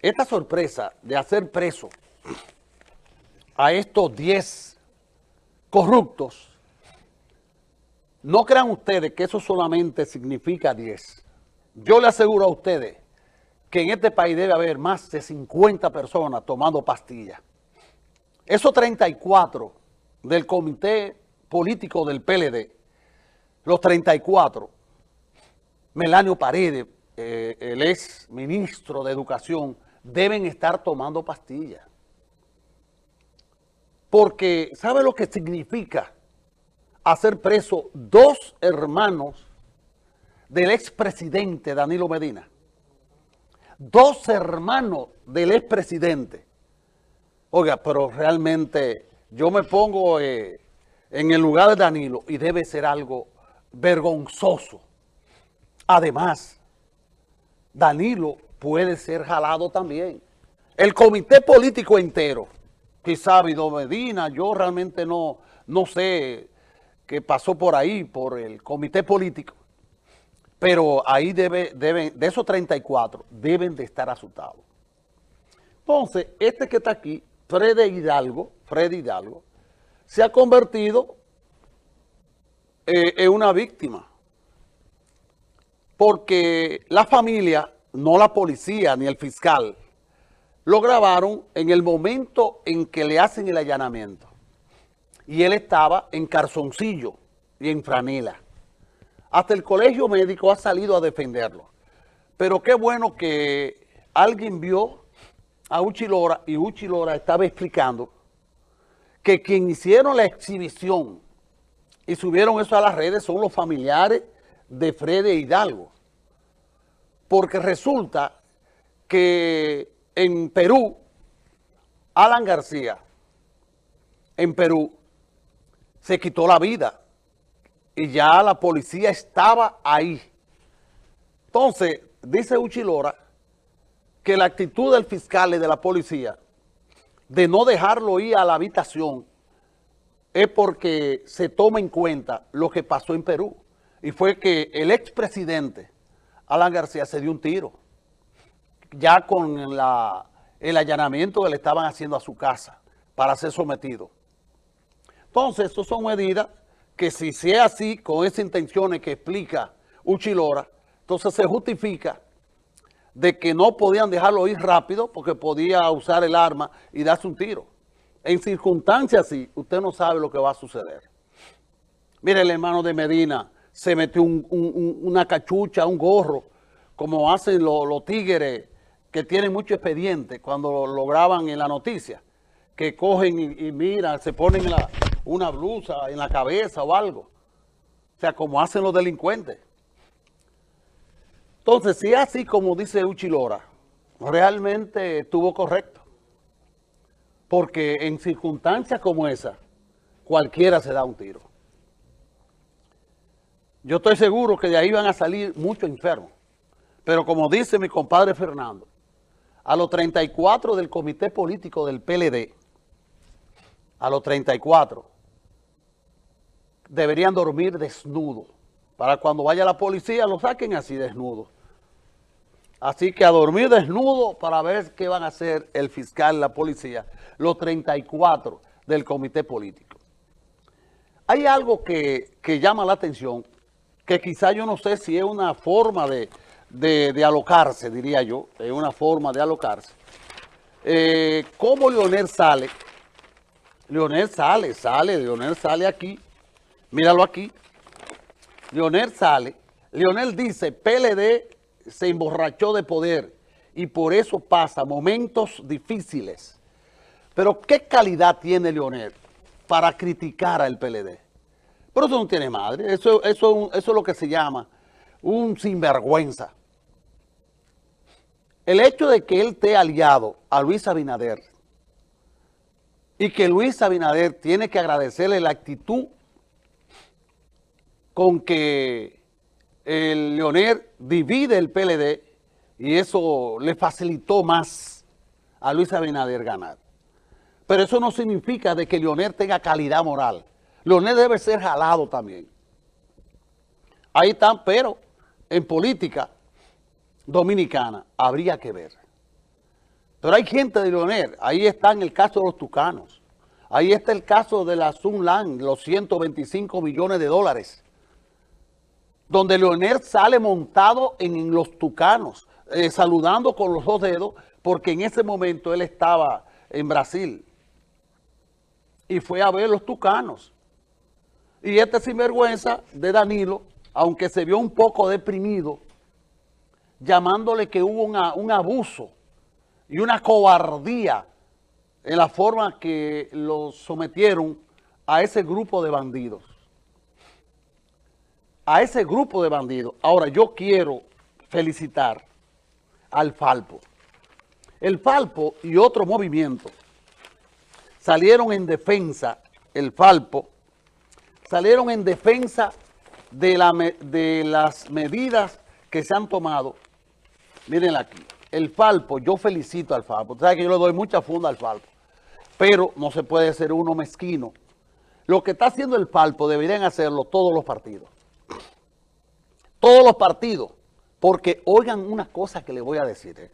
Esta sorpresa de hacer preso a estos 10 corruptos, no crean ustedes que eso solamente significa 10. Yo le aseguro a ustedes que en este país debe haber más de 50 personas tomando pastillas. Esos 34 del comité político del PLD, los 34, Melanio Paredes, eh, el ex ministro de Educación, deben estar tomando pastillas. Porque, ¿sabe lo que significa hacer preso dos hermanos del expresidente Danilo Medina? Dos hermanos del expresidente. Oiga, pero realmente yo me pongo eh, en el lugar de Danilo y debe ser algo vergonzoso. Además, Danilo puede ser jalado también. El comité político entero, quizá Vido Medina, yo realmente no, no sé qué pasó por ahí, por el comité político, pero ahí debe, deben, de esos 34, deben de estar asustados. Entonces, este que está aquí, Fred Hidalgo, Fred Hidalgo, se ha convertido eh, en una víctima. Porque la familia, no la policía ni el fiscal, lo grabaron en el momento en que le hacen el allanamiento. Y él estaba en Carzoncillo y en Franela. Hasta el colegio médico ha salido a defenderlo. Pero qué bueno que alguien vio a Uchilora y Uchilora estaba explicando que quien hicieron la exhibición y subieron eso a las redes son los familiares de Freddy Hidalgo. Porque resulta que en Perú, Alan García, en Perú, se quitó la vida y ya la policía estaba ahí. Entonces, dice Uchilora que la actitud del fiscal y de la policía de no dejarlo ir a la habitación es porque se toma en cuenta lo que pasó en Perú. Y fue que el expresidente Alan García se dio un tiro. Ya con el allanamiento que le estaban haciendo a su casa para ser sometido. Entonces, eso son medidas que si sea así, con esas intenciones que explica Uchilora, entonces se justifica de que no podían dejarlo ir rápido porque podía usar el arma y darse un tiro. En circunstancias así, usted no sabe lo que va a suceder. Mire, el hermano de Medina se metió una cachucha, un gorro, como hacen los, tigres que tienen mucho expediente cuando lo, graban en la noticia, que cogen y, miran, se ponen una blusa en la cabeza o algo. O sea, como hacen los delincuentes. Entonces, si así como dice Uchilora, realmente estuvo correcto. Porque en circunstancias como esa, cualquiera se da un tiro. Yo estoy seguro que de ahí van a salir muchos enfermos. Pero como dice mi compadre Fernando, a los 34 del comité político del PLD, a los 34, deberían dormir desnudos. Para cuando vaya la policía lo saquen así desnudos. Así que a dormir desnudo para ver qué van a hacer el fiscal, la policía, los 34 del comité político. Hay algo que, llama la atención, que quizá yo no sé si es una forma de, alocarse, diría yo, es una forma de alocarse. Eh, ¿Cómo Leonel sale? Leonel sale, sale, Leonel sale aquí, míralo aquí. Leonel sale, Leonel dice, PLD se emborrachó de poder y por eso pasa momentos difíciles. Pero ¿qué calidad tiene Leonel para criticar al PLD? Pero eso no tiene madre, eso, eso, eso es lo que se llama un sinvergüenza. El hecho de que él esté aliado a Luis Abinader y que Luis Abinader tiene que agradecerle la actitud con que el Leonel divide el PLD y eso le facilitó más a Luis Abinader ganar. Pero eso no significa de que Leonel tenga calidad moral. Leonel debe ser jalado también. Ahí están, pero en política dominicana, habría que ver. Pero hay gente de Leonel, ahí está en el caso de los tucanos, ahí está el caso de la Sunland, los 125 millones de dólares, donde Leonel sale montado en los tucanos, eh, saludando con los dos dedos, porque en ese momento él estaba en Brasil y fue a ver los tucanos. Y este sinvergüenza de Danilo, aunque se vio un poco deprimido, llamándole que hubo un abuso y una cobardía en la forma que lo sometieron a ese grupo de bandidos. A ese grupo de bandidos. Ahora, yo quiero felicitar al Falpo. El Falpo y otro movimiento salieron en defensa, el Falpo, salieron en defensa de, la, de las medidas que se han tomado. Mírenla aquí. El Falpo, yo felicito al Falpo. Ustedes que yo le doy mucha funda al Falpo. Pero no se puede ser uno mezquino. Lo que está haciendo el Falpo deberían hacerlo todos los partidos. Todos los partidos. Porque oigan una cosa que les voy a decir. ¿eh?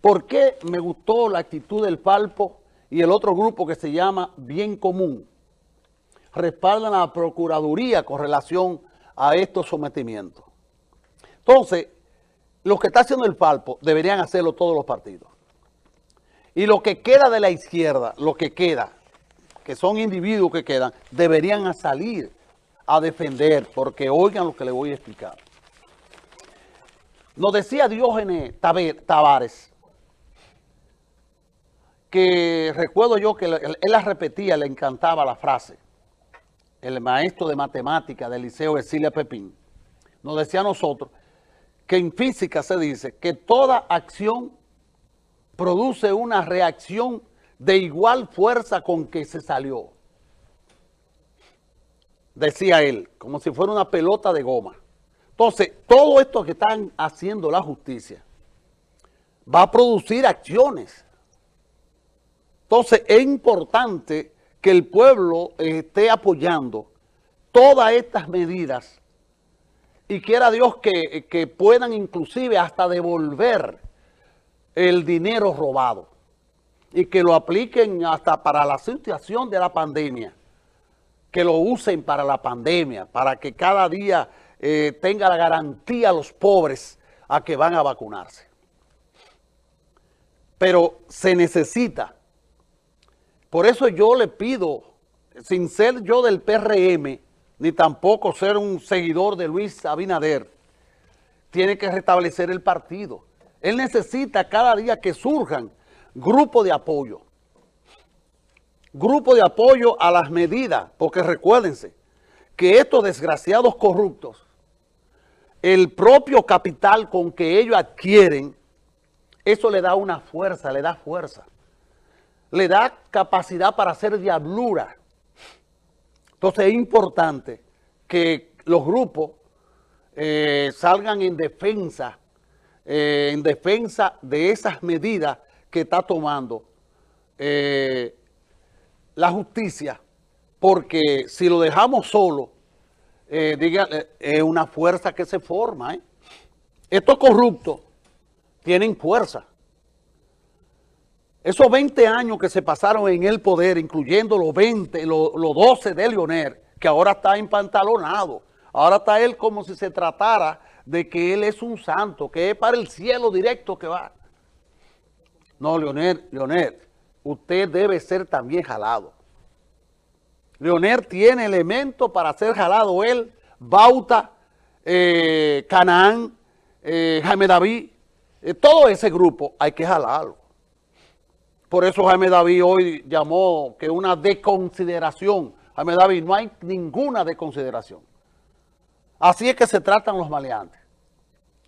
¿Por qué me gustó la actitud del Falpo y el otro grupo que se llama Bien Común? Respaldan a la Procuraduría con relación a estos sometimientos. Entonces, lo que está haciendo el Falpo deberían hacerlo todos los partidos. Y lo que queda de la izquierda, lo que queda, que son individuos que quedan, deberían salir a defender, porque oigan lo que les voy a explicar. Nos decía Diógenes Tavares, que recuerdo yo que él la repetía, le encantaba la frase, el maestro de matemática del Liceo Cecilia Pepín, nos decía a nosotros que en física se dice que toda acción produce una reacción de igual fuerza con que se salió. Decía él, como si fuera una pelota de goma. Entonces, todo esto que están haciendo la justicia va a producir acciones. Entonces, es importante que el pueblo esté apoyando todas estas medidas y quiera Dios que, que puedan inclusive hasta devolver el dinero robado y que lo apliquen hasta para la situación de la pandemia, que lo usen para la pandemia, para que cada día eh, tenga la garantía a los pobres a que van a vacunarse. Pero se necesita. Por eso yo le pido, sin ser yo del PRM, ni tampoco ser un seguidor de Luis Abinader, tiene que restablecer el partido. Él necesita cada día que surjan grupos de apoyo. Grupo de apoyo a las medidas, porque recuérdense que estos desgraciados corruptos el propio capital con que ellos adquieren, eso le da una fuerza, le da fuerza. Le da capacidad para hacer diablura. Entonces es importante que los grupos eh, salgan en defensa, eh, en defensa de esas medidas que está tomando eh, la justicia, porque si lo dejamos solo, diga, es una fuerza que se forma. Estos corruptos tienen fuerza. Esos 20 años que se pasaron en el poder, incluyendo los 20, los, 12 de Leonel, que ahora está empantalonado. Ahora está él como si se tratara de que él es un santo, que es para el cielo directo que va. No, Leonel, Leonel, usted debe ser también jalado. Leonel tiene elementos para ser jalado él, Bauta, eh, Canaán, eh, Jaime David, eh, todo ese grupo hay que jalarlo. Por eso Jaime David hoy llamó que una desconsideración. Jaime David, no hay ninguna desconsideración. Así es que se tratan los maleantes.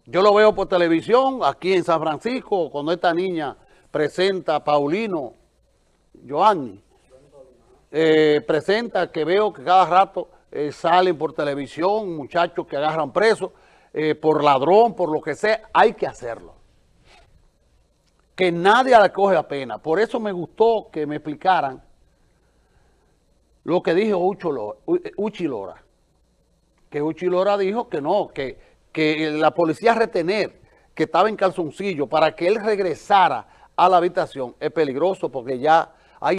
Yo lo veo por televisión, aquí en San Francisco, cuando esta niña presenta a Paulino, Joanny, eh, presenta que veo que cada rato eh, salen por televisión muchachos que agarran presos eh, por ladrón, por lo que sea, hay que hacerlo. Que nadie le coge la pena. Por eso me gustó que me explicaran lo que dijo Uchi Lora. Que Uchi Lora dijo que no, que, que la policía retener que estaba en calzoncillo para que él regresara a la habitación es peligroso porque ya